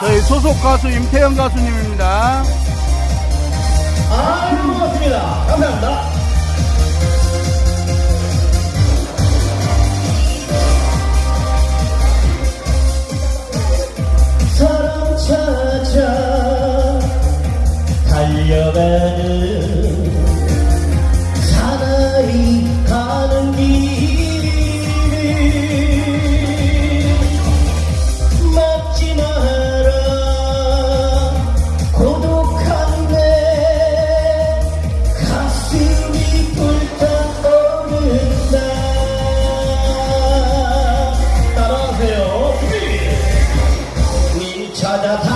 저희 소속 가수 임태영 가수님입니다. 아, 고맙습니다. 감사합니다. 사랑 찾아 달려가는 님찾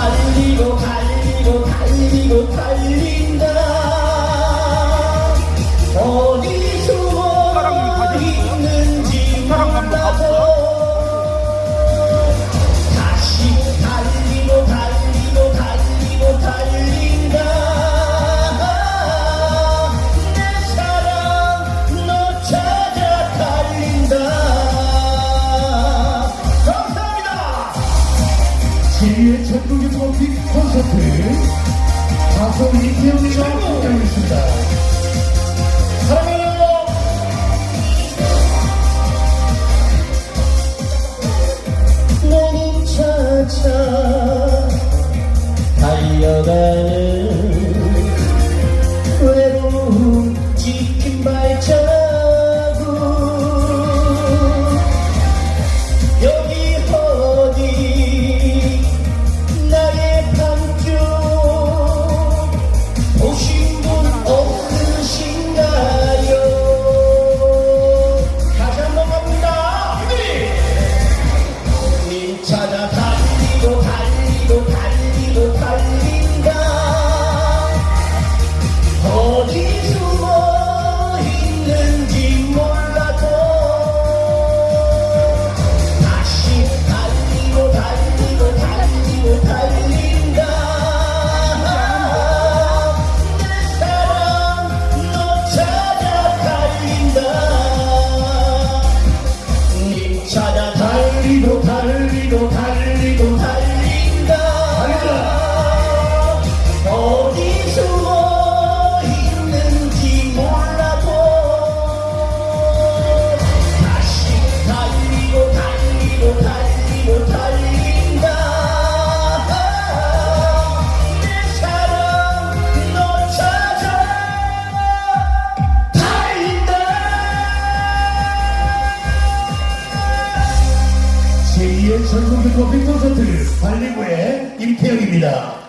제2의 전국의 컴픽 콘서트 가수 이태영이가 함께하겠습니다. 사랑해요 너를 찾아 달려가는 찾아 달리고 달리고 달리고 달리고 달리고 달린다. 어디 숨 제2의 전국의 컴픽 콘서트 발리부의 임태영입니다.